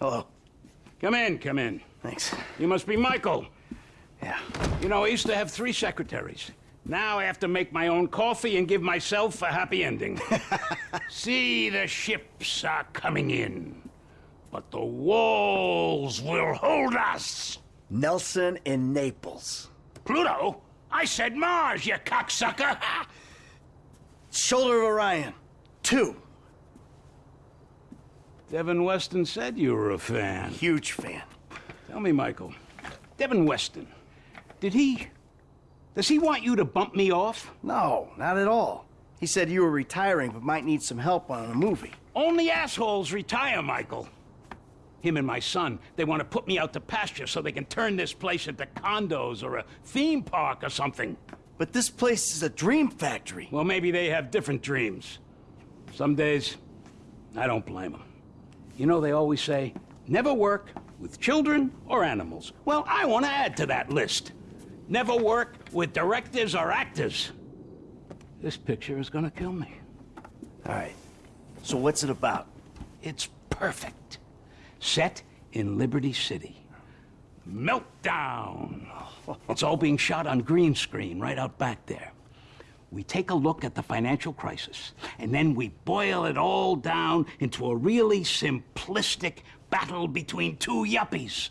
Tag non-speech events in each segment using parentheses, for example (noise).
Hello. Come in, come in. Thanks. You must be Michael. Yeah. You know, I used to have three secretaries. Now I have to make my own coffee and give myself a happy ending. (laughs) See, the ships are coming in, but the walls will hold us. Nelson in Naples. Pluto? I said Mars, you cocksucker! (laughs) Shoulder of Orion. Two. Devin Weston said you were a fan. Huge fan. Tell me, Michael, Devin Weston, did he... Does he want you to bump me off? No, not at all. He said you were retiring but might need some help on a movie. Only assholes retire, Michael. Him and my son, they want to put me out to pasture so they can turn this place into condos or a theme park or something. But this place is a dream factory. Well, maybe they have different dreams. Some days, I don't blame them. You know, they always say, never work with children or animals. Well, I want to add to that list. Never work with directors or actors. This picture is gonna kill me. All right. So what's it about? It's perfect. Set in Liberty City. Meltdown. (laughs) It's all being shot on green screen right out back there. We take a look at the financial crisis, and then we boil it all down into a really simplistic battle between two yuppies.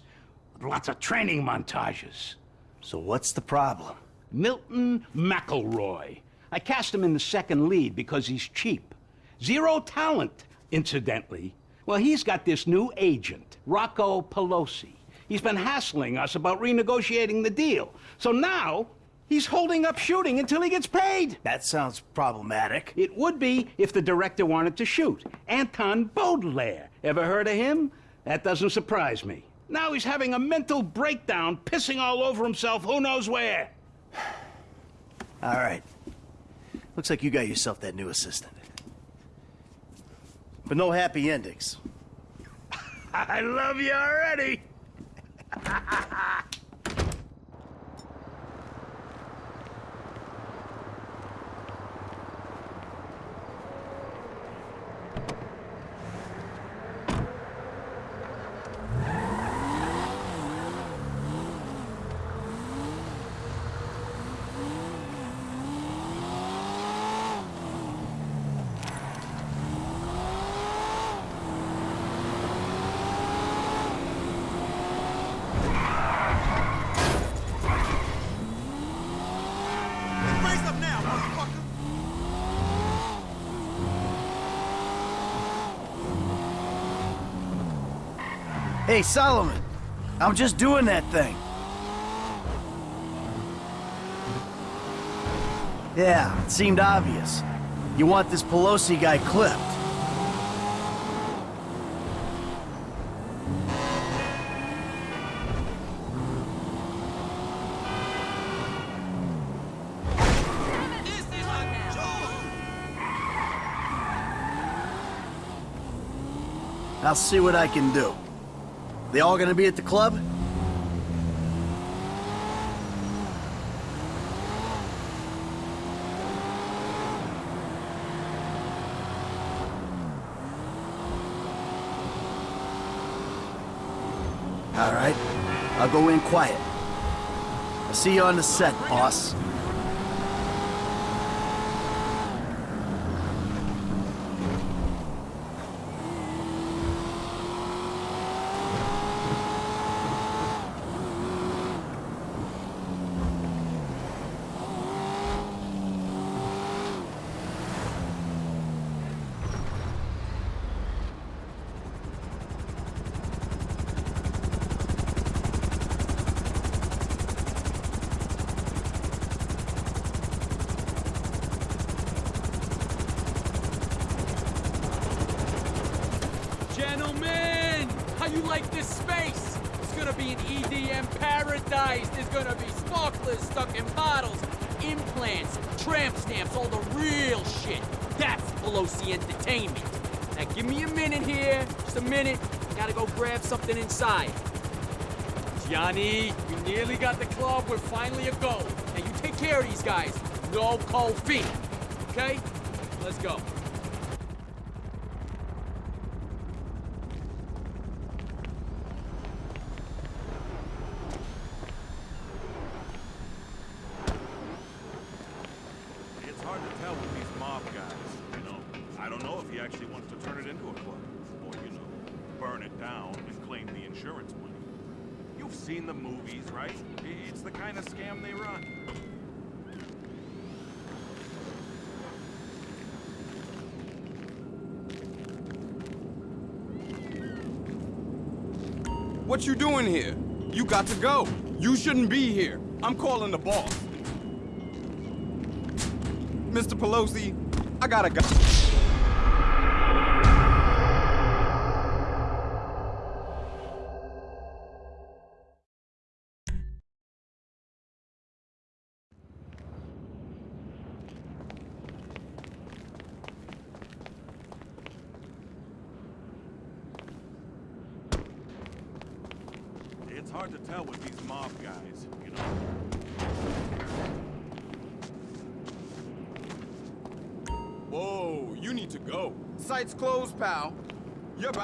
With lots of training montages. So what's the problem? Milton McElroy. I cast him in the second lead because he's cheap. Zero talent, incidentally. Well, he's got this new agent, Rocco Pelosi. He's been hassling us about renegotiating the deal. So now, he's holding up shooting until he gets paid. That sounds problematic. It would be if the director wanted to shoot. Anton Baudelaire. Ever heard of him? That doesn't surprise me. Now he's having a mental breakdown, pissing all over himself who knows where. (sighs) All right. Looks like you got yourself that new assistant. But no happy endings. (laughs) I love you already. (laughs) Hey, Solomon. I'm just doing that thing. Yeah, it seemed obvious. You want this Pelosi guy clipped. I'll see what I can do. They all gonna be at the club? All right. I'll go in quiet. I'll see you on the set, boss. Gentlemen, how you like this space? It's gonna be an Paradise. There's gonna be sparklers stuck in bottles, implants, tramp stamps, all the real shit. That's Pelosi Entertainment. Now give me a minute here, just a minute. Gotta go grab something inside. Johnny, we nearly got the club. We're finally a go. Now you take care of these guys. No cold feet. Okay? Let's go. don't know if he actually wants to turn it into a club. Or, you know, burn it down and claim the insurance money. You've seen the movies, right? It's the kind of scam they run. What you doing here? You got to go. You shouldn't be here. I'm calling the boss. Mr. Pelosi, I gotta go.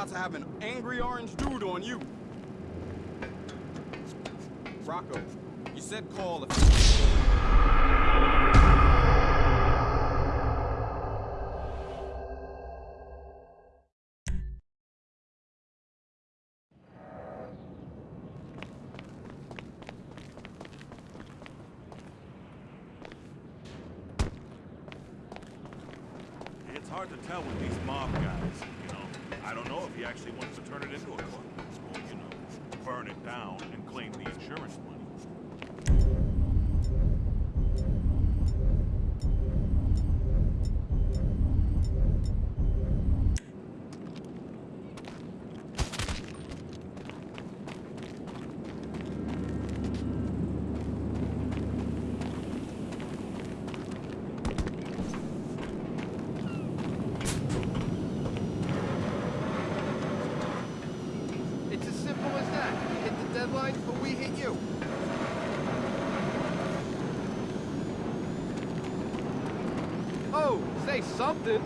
About to have an angry orange dude on you. Rocco, you said call if... It's hard to tell with these mob guys? I don't know if he actually wants to turn it into a club. Or, you know, burn it down and claim the insurance money. It's as simple as that. You hit the deadline, or we hit you. Oh, say something.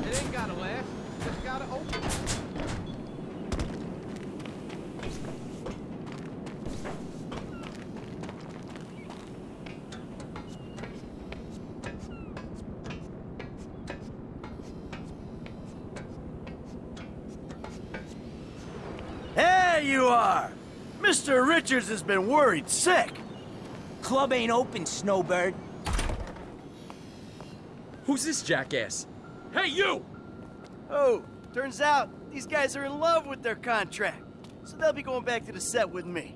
It ain't gotta last. Just gotta open. There you are! Mr. Richards has been worried sick. Club ain't open, Snowbird. Who's this jackass? Hey, you! Oh, turns out these guys are in love with their contract. So they'll be going back to the set with me.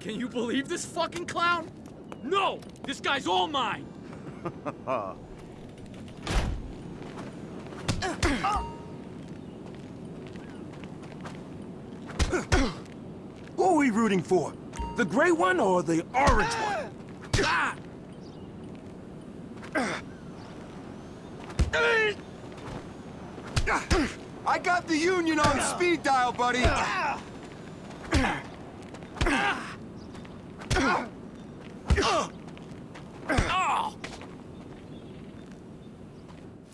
Can you believe this fucking clown? No! This guy's all mine! Who (laughs) (laughs) are we rooting for? The gray one or the orange one? Ah! I got the Union on speed dial, buddy.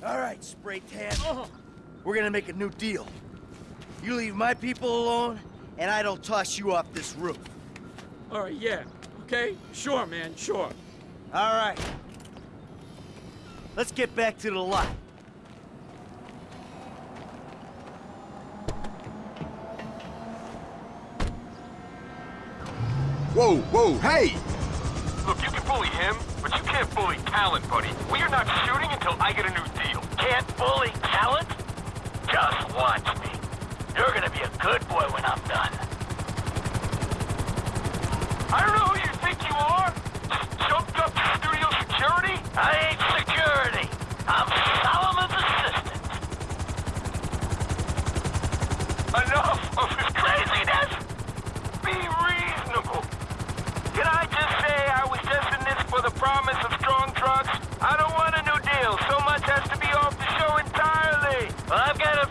All right, spray tan. We're gonna make a new deal. You leave my people alone, and I don't toss you off this roof. All right, yeah. Okay? Sure, man, sure. All right. Let's get back to the lot. Whoa, whoa, hey! Look, you can bully him, but you can't bully talent, buddy. We are not shooting until I get a new deal. Can't bully talent? Just watch me. You're gonna be a good boy Well, I've got a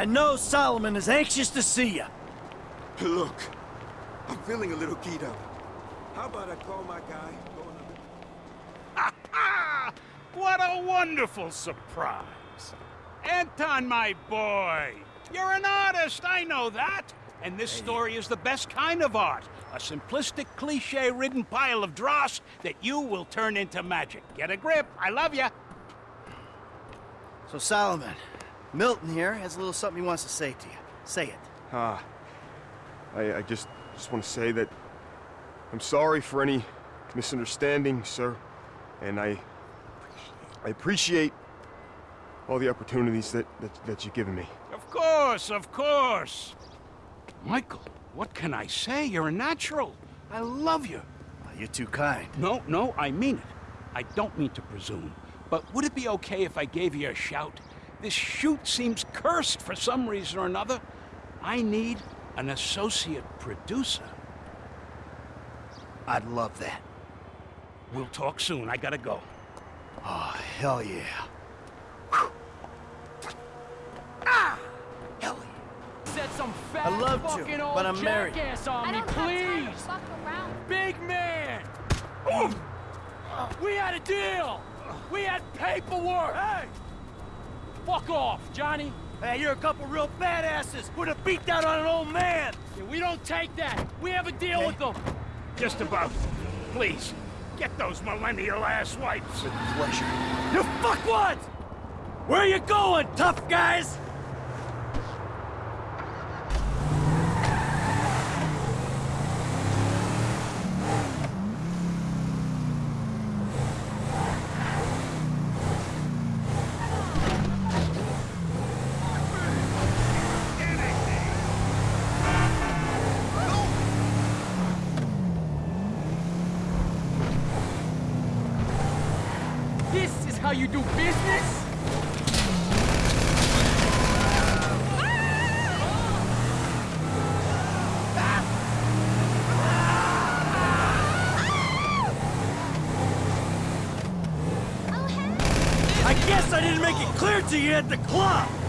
I know Solomon is anxious to see you. Look, I'm feeling a little keyed up. How about I call my guy? Go another... Ah! What a wonderful surprise. Anton, my boy. You're an artist, I know that. And this story is the best kind of art. A simplistic, cliche-ridden pile of dross that you will turn into magic. Get a grip. I love you. So Solomon, Milton here has a little something he wants to say to you. Say it. Ah, I, I just just want to say that I'm sorry for any misunderstanding, sir, and I I appreciate all the opportunities that, that that you've given me. Of course, of course. Michael, what can I say? You're a natural. I love you. Well, you're too kind. No, no, I mean it. I don't mean to presume. But would it be okay if I gave you a shout? This shoot seems cursed for some reason or another. I need an associate producer. I'd love that. We'll talk soon. I gotta go. Oh, hell yeah. Ah! Set some fat I love to, old but I'm married. on I me, don't have time to please. fuck. Big man! We had a deal! We had paperwork! Hey! Fuck off, Johnny! Hey, you're a couple real badasses. Put a beat down on an old man. Yeah, we don't take that! We have a deal with them! Just about. Please, get those millennial ass wipes. With pleasure. You fuck what? Where are you going, tough guys? This is how you do business? I guess I didn't make it clear to you at the club.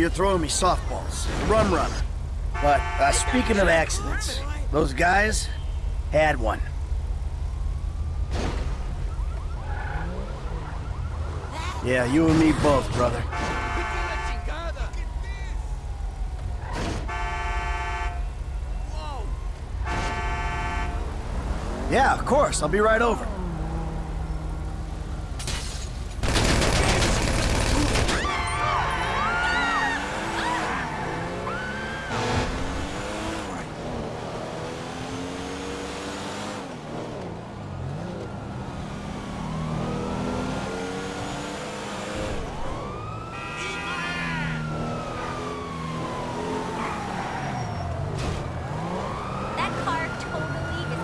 You're throwing me softballs. Rum runner. But, uh, speaking of accidents, those guys had one. Yeah, you and me both, brother. Yeah, of course. I'll be right over. That car totally is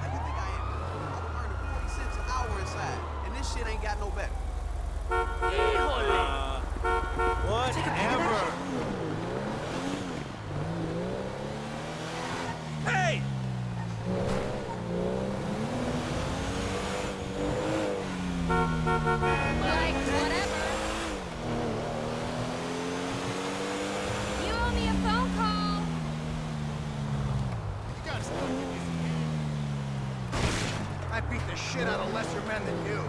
How you think I am? I'm earning 40 cents an hour inside, and this shit ain't got no better. Whatever. Hey! Like, whatever. You owe me a phone call. You gotta stop I beat the shit out of lesser men than you.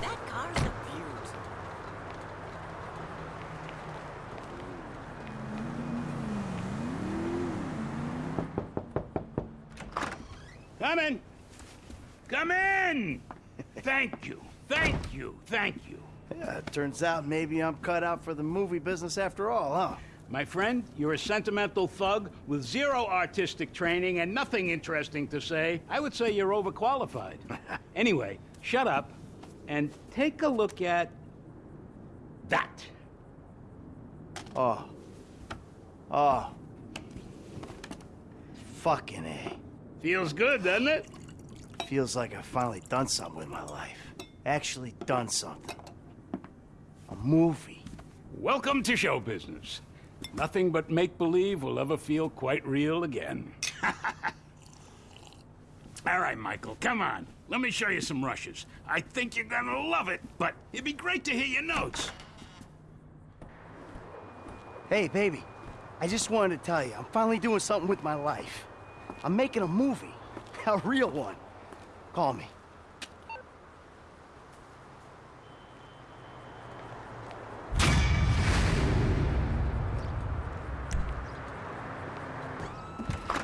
That car's a beaut. Come in. Come in. Thank you. Thank you. Thank you. Yeah, it turns out maybe I'm cut out for the movie business after all, huh? My friend, you're a sentimental thug with zero artistic training and nothing interesting to say. I would say you're overqualified. (laughs) anyway, shut up and take a look at that. Oh. Oh. Fucking A. Feels good, doesn't it? Feels like I've finally done something with my life. Actually done something. A movie. Welcome to show business. Nothing but make believe will ever feel quite real again. (laughs) All right, Michael, come on. Let me show you some rushes. I think you're gonna love it, but it'd be great to hear your notes. Hey, baby. I just wanted to tell you, I'm finally doing something with my life. I'm making a movie. (laughs) A real one. Call me.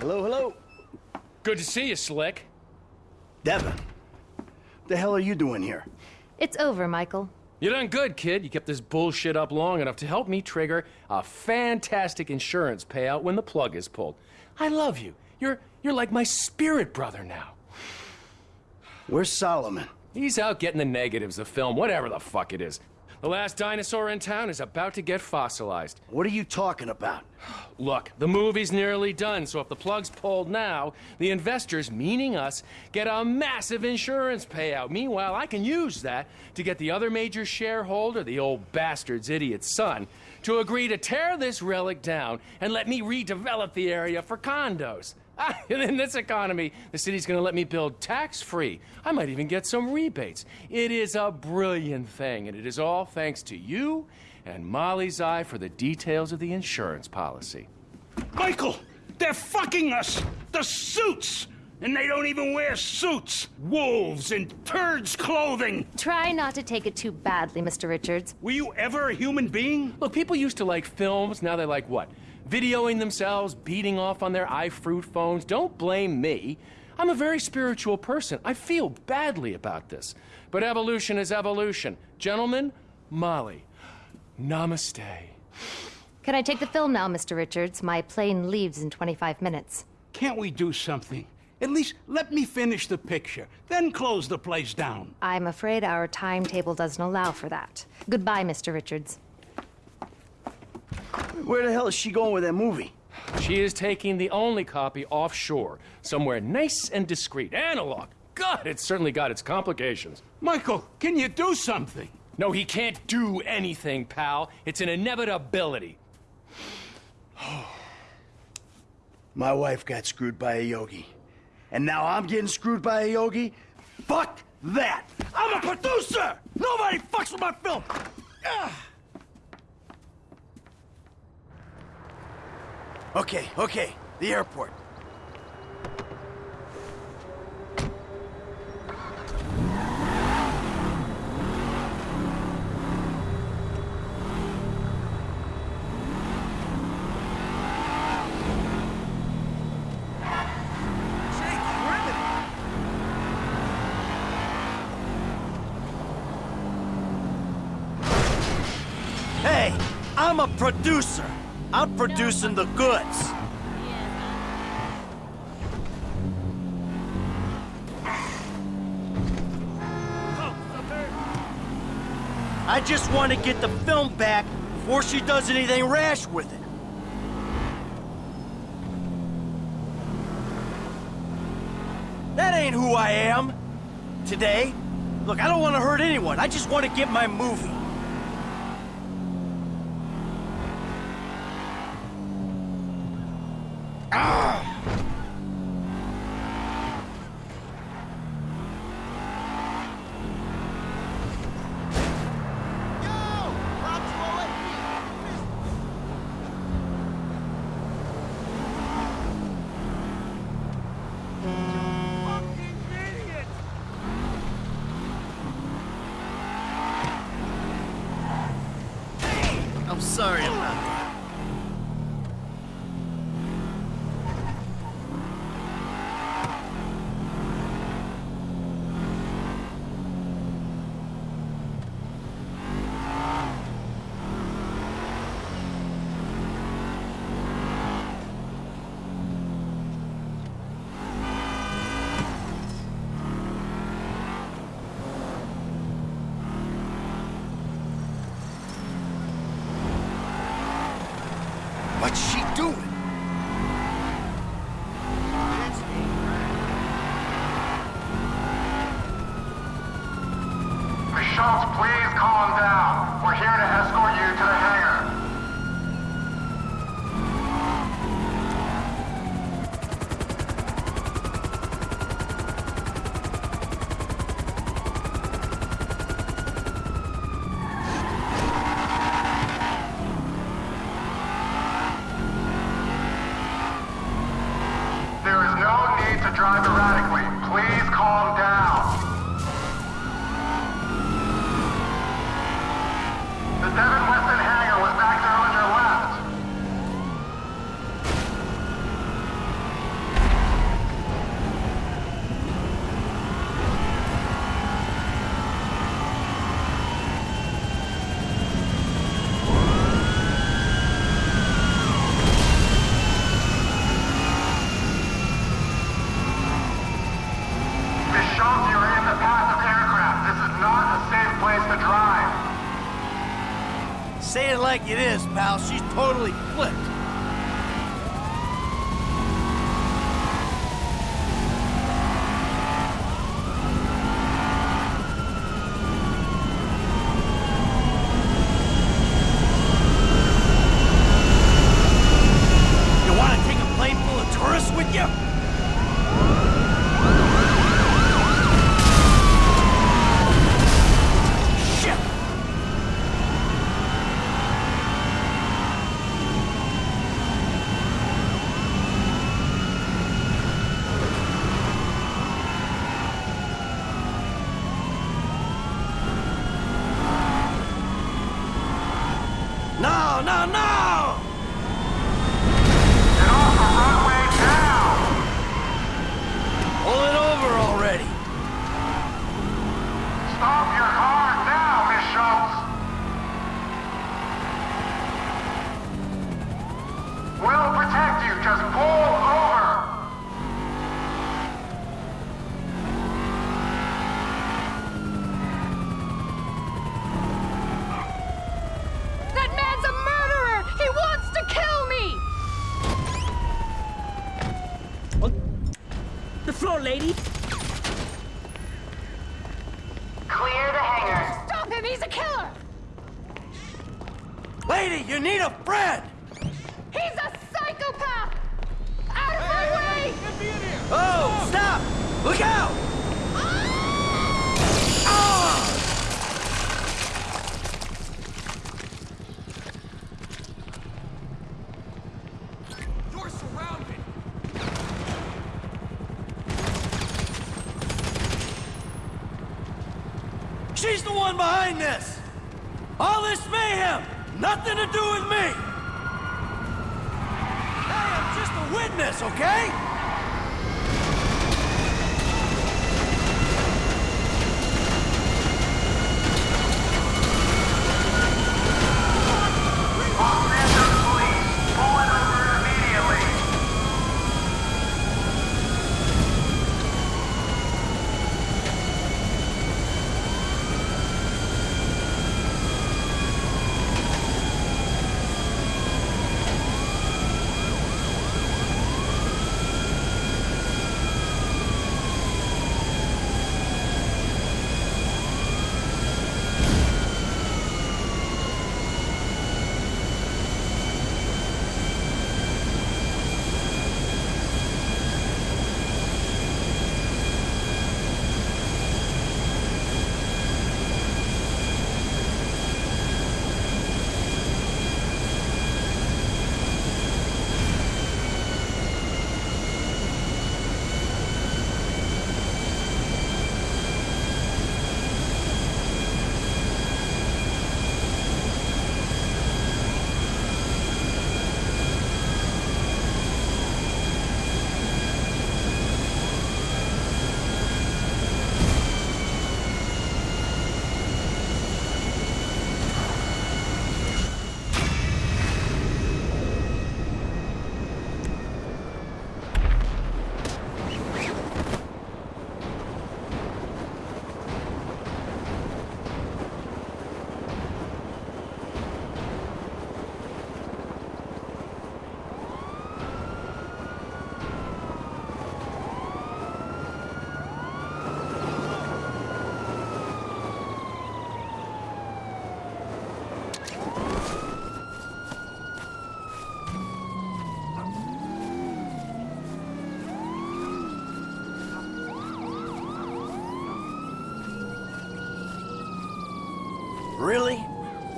Hello, hello. Good to see you, Slick. Devin. What the hell are you doing here? It's over, Michael. You done good, kid. You kept this bullshit up long enough to help me trigger a fantastic insurance payout when the plug is pulled. I love you. You're you're like my spirit brother now. Where's Solomon? He's out getting the negatives of film, whatever the fuck it is. The last dinosaur in town is about to get fossilized. What are you talking about? (sighs) Look, the movie's nearly done, so if the plug's pulled now, the investors, meaning us, get a massive insurance payout. Meanwhile, I can use that to get the other major shareholder, the old bastard's idiot son, to agree to tear this relic down and let me redevelop the area for condos. (laughs) And in this economy, the city's gonna let me build tax free. I might even get some rebates. It is a brilliant thing, and it is all thanks to you and Molly's eye for the details of the insurance policy. Michael, they're fucking us! The suits! And they don't even wear suits! Wolves in turds' clothing! Try not to take it too badly, Mr. Richards. Were you ever a human being? Look, people used to like films, now they like what? Videoing themselves, beating off on their iFruit phones. Don't blame me. I'm a very spiritual person. I feel badly about this. But evolution is evolution. Gentlemen, Molly, namaste. Can I take the film now, Mr. Richards? My plane leaves in 25 minutes. Can't we do something? At least let me finish the picture, then close the place down. I'm afraid our timetable doesn't allow for that. Goodbye, Mr. Richards. Where the hell is she going with that movie? She is taking the only copy offshore, somewhere nice and discreet. Analog. God, it's certainly got its complications. Michael, can you do something? No, he can't do anything, pal. It's an inevitability. (sighs) My wife got screwed by a yogi. And now I'm getting screwed by a yogi? Fuck that! I'm a producer! Nobody fucks with my film! Ah! Okay, okay, the airport. Hey, I'm a producer. I'm producing the goods. I just want to get the film back before she does anything rash with it. That ain't who I am. Today. Look, I don't want to hurt anyone. I just want to get my movie. I'm sorry about that.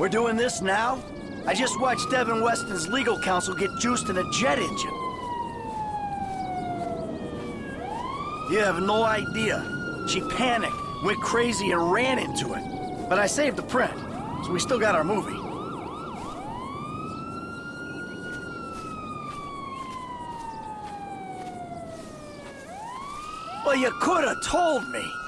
We're doing this now? I just watched Devin Weston's legal counsel get juiced in a jet engine. You have no idea. She panicked, went crazy, and ran into it. But I saved the print, so we still got our movie. Well, you could have told me.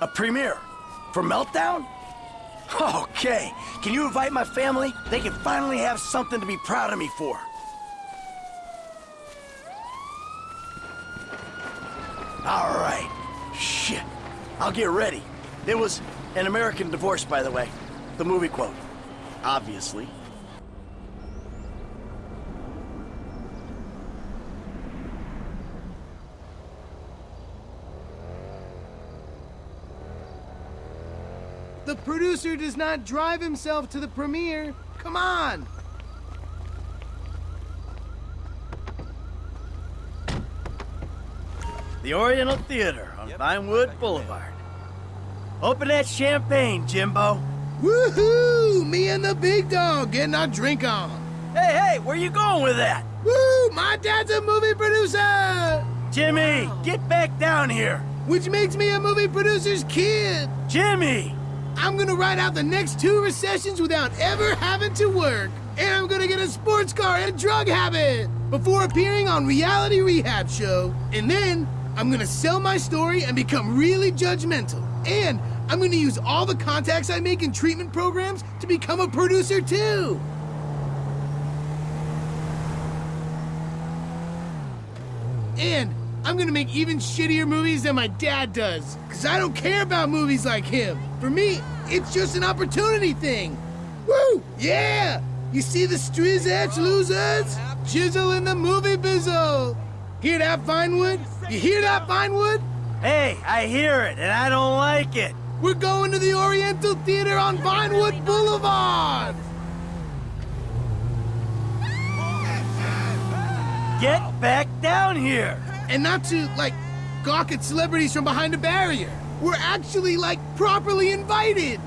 A premiere? For Meltdown? Okay. Can you invite my family? They can finally have something to be proud of me for. All right. Shit. I'll get ready. It was an American divorce, by the way. The movie quote. Obviously. The producer does not drive himself to the premiere. Come on! The Oriental Theater on Vinewood Boulevard. Open that champagne, Jimbo. Woohoo! Me and the big dog getting our drink on. Hey, hey, where you going with that? Woo! My dad's a movie producer! Jimmy, get back down here. Which makes me a movie producer's kid. Jimmy! I'm gonna ride out the next two recessions without ever having to work. And I'm gonna get a sports car and a drug habit before appearing on Reality Rehab Show. And then I'm gonna sell my story and become really judgmental. And I'm gonna use all the contacts I make in treatment programs to become a producer too. And I'm gonna make even shittier movies than my dad does. Cause I don't care about movies like him. For me, it's just an opportunity thing. Woo! Yeah! You see the streets edge losers? Chisel in the movie bizzle. Hear that, Vinewood? You hear that, Vinewood? Hey, I hear it, and I don't like it. We're going to the Oriental Theater on Vinewood Boulevard! Get back down here! And not to, like, gawk at celebrities from behind a barrier. We're actually, like, properly invited.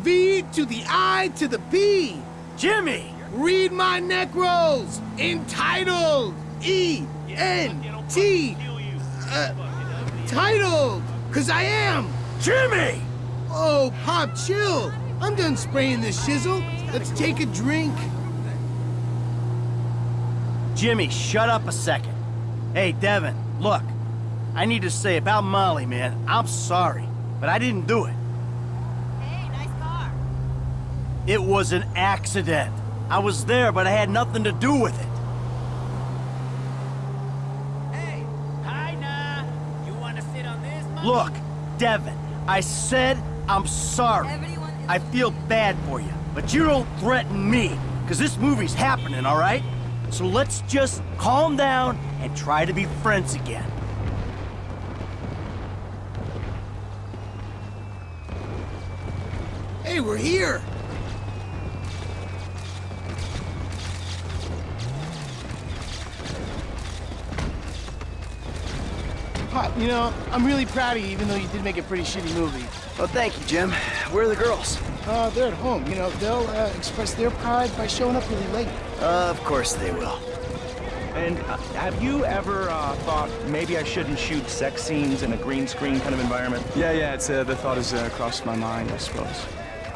V to the I to the P. Jimmy! Read my neck rolls. Entitled. E N T. Uh, titled. Cause I am. Jimmy! Oh, Pop, chill. I'm done spraying this shizzle. Let's take a drink. Jimmy, shut up a second. Hey, Devin, look. I need to say about Molly, man, I'm sorry, but I didn't do it. Hey, nice car. It was an accident. I was there, but I had nothing to do with it. Hey, hi, nah. You want to sit on this? Mommy? Look, Devin, I said I'm sorry. I feel bad for you, but you don't threaten me, because this movie's happening, all right? So let's just calm down and try to be friends again. Hey, we're here. Pop, you know, I'm really proud of you, even though you did make a pretty shitty movie. Well, thank you, Jim. Where are the girls? Uh, they're at home. You know, they'll uh, express their pride by showing up really late. Uh, of course they will. And uh, have you ever uh, thought maybe I shouldn't shoot sex scenes in a green screen kind of environment? Yeah, yeah, it's, uh, the thought has uh, crossed my mind, I suppose.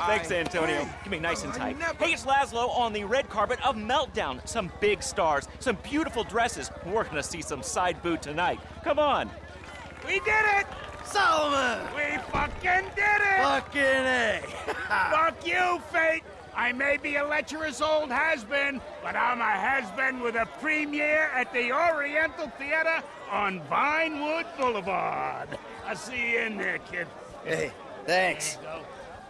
Thanks, Antonio. Give me nice and tight. Hey, it's Lazlow on the red carpet of Meltdown. Some big stars, some beautiful dresses. We're gonna see some side boob tonight. Come on. We did it! Solomon! We fucking did it! Fucking A! (laughs) Fuck you, fate! I may be a lecherous old has-been, but I'm a has-been with a premiere at the Oriental Theater on Vinewood Boulevard. I'll see you in there, kid. Hey, thanks.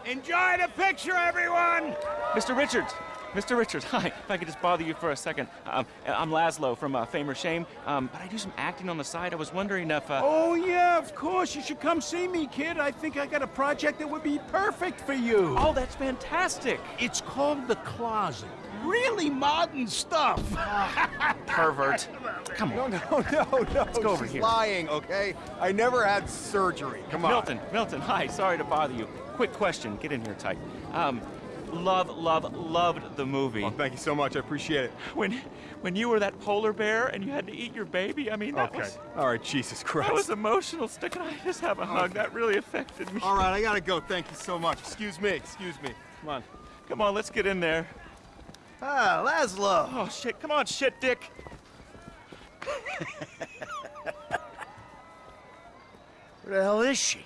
Enjoy the picture, everyone! Mr. Richards. Mr. Richards, (laughs) hi. If I could just bother you for a second. Um, I'm Lazlow from uh, Fame or Shame, um, but I do some acting on the side. I was wondering if... Uh... Oh, yeah, of course. You should come see me, kid. I think I got a project that would be perfect for you. Oh, that's fantastic. It's called The Closet. Really modern stuff. (laughs) Pervert. Come on. No, no, no, no. Let's go over She's here. lying, okay? I never had surgery. Come on. Milton, Milton, hi. Sorry to bother you. Quick question. Get in here tight. Um, love, love, loved the movie. Oh, thank you so much. I appreciate it. When, when you were that polar bear and you had to eat your baby, I mean, that Okay. was... All right, Jesus Christ. That was emotional. Stick and I just have a hug. That really affected me. All right, I gotta go. Thank you so much. Excuse me. Excuse me. Come on. Come on, let's get in there. Ah, Lazlow. Oh, shit. Come on, shit, Dick. (laughs) Where the hell is she?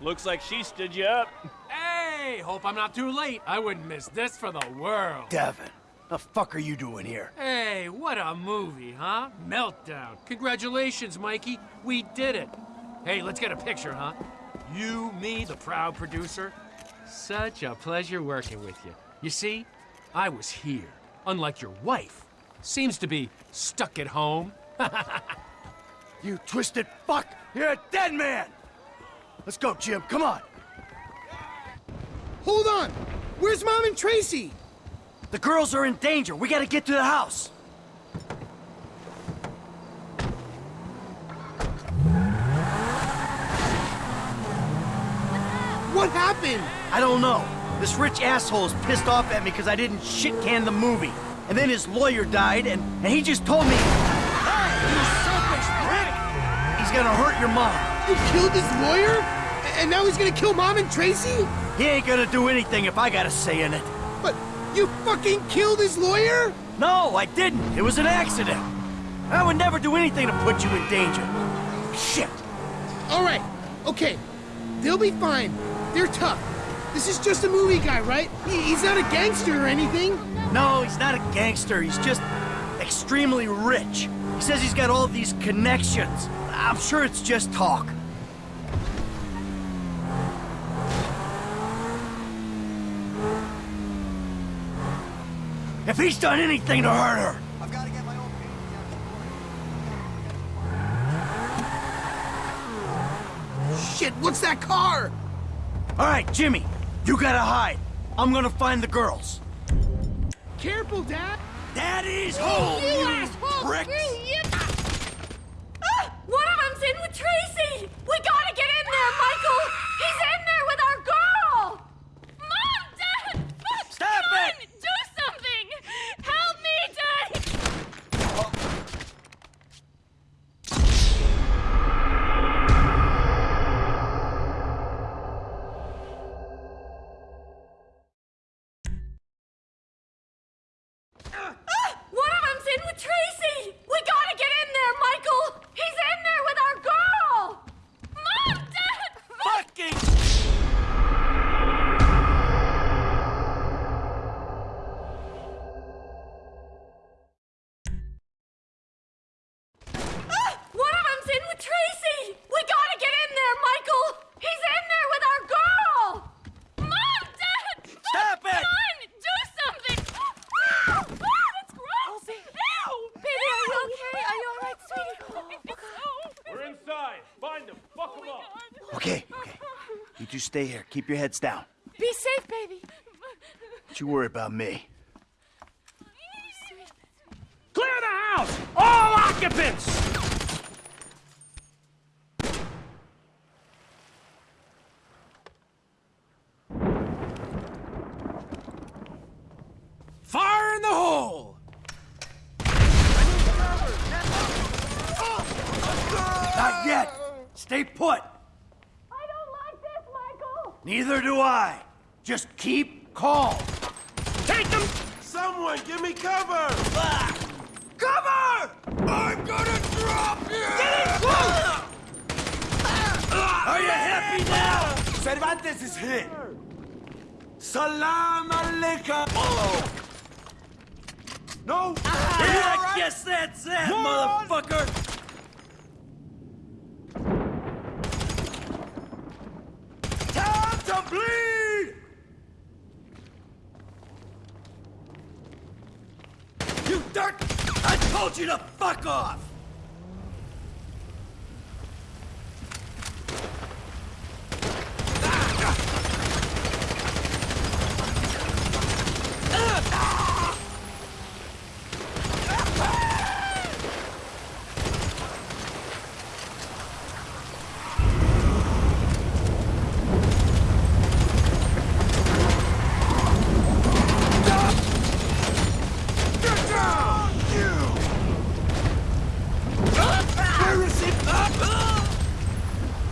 Looks like she stood you up. Hey, hope I'm not too late. I wouldn't miss this for the world. Devin, the fuck are you doing here? Hey, what a movie, huh? Meltdown. Congratulations, Mikey. We did it. Hey, let's get a picture, huh? You, me, the proud producer. Such a pleasure working with you. You see, I was here, unlike your wife. Seems to be stuck at home. (laughs) You twisted fuck! You're a dead man! Let's go, Jim. Come on. Hold on! Where's Mom and Tracy? The girls are in danger. We gotta get to the house. What happened? I don't know. This rich asshole is pissed off at me because I didn't shit can the movie. And then his lawyer died, and, and he just told me, Hey, you selfish prick! He's gonna hurt your mom. You killed his lawyer? And now he's gonna kill Mom and Tracy? He ain't gonna do anything if I got a say in it. But you fucking killed his lawyer? No, I didn't. It was an accident. I would never do anything to put you in danger. Shit. All right, okay. They'll be fine. They're tough. This is just a movie guy, right? He, he's not a gangster or anything. No, he's not a gangster. He's just extremely rich. He says he's got all these connections. I'm sure it's just talk. If he's done anything to hurt her, I've got to get my own Shit, what's that car? All right, Jimmy, you gotta hide. I'm gonna find the girls. Careful, Dad. Daddy's home, You you asshole! pricks! Two stay here. Keep your heads down. Be safe, baby! Don't you worry about me. Clear the house! All occupants! Fire in the hole! Not yet. Stay put. I don't like this, Michael! Neither do I. Just keep calm. Take them! Someone give me cover! Ah! Cover! I'm gonna drop you! Get in close! Are you happy now? Cervantes is here. Salam alaikum! Oh! No! Yeah, I guess that's that, motherfucker! Time to bleed! You dirt! I told you to fuck off! Get down! You! Where is it? Put the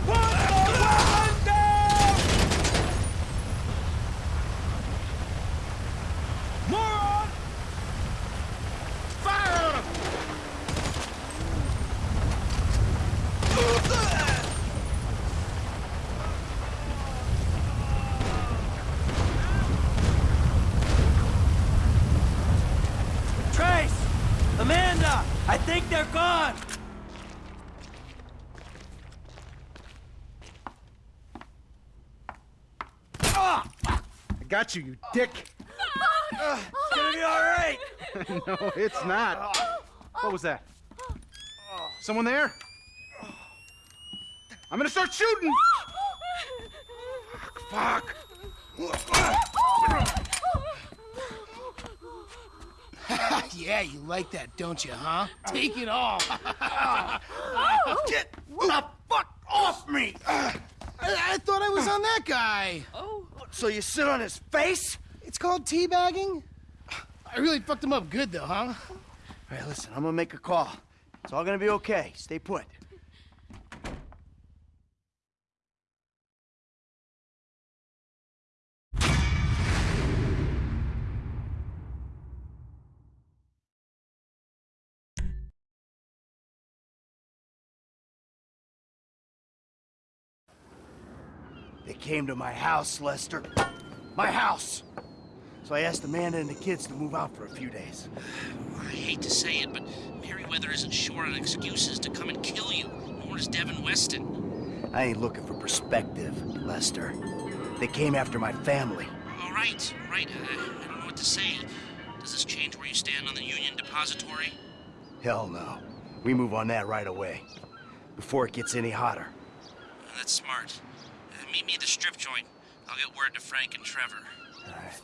weapon down! Moron! Fire on him! Trace! Amanda! I think they're gone! I got you, you dick. Ah, it's gonna be all right! (laughs) no, it's not. What was that? Someone there? I'm gonna start shooting! Fuck! (laughs) yeah, you like that, don't you, huh? Take it all. (laughs) Get the fuck off me! I, I thought I was on that guy. Oh. So you sit on his face? It's called teabagging. I really fucked him up good, though, huh? All right, listen, I'm gonna make a call. It's all gonna be okay. Stay put. They came to my house, Lester. My house! So I asked Amanda and the kids to move out for a few days. I hate to say it, but Merryweather isn't short on excuses to come and kill you, nor is Devin Weston. I ain't looking for perspective, Lester. They came after my family. All right, all right. Uh, I don't know what to say. Does this change where you stand on the Union Depository? Hell no. We move on that right away. Before it gets any hotter. That's smart. Uh, meet me at the strip joint. I'll get word to Frank and Trevor. All right.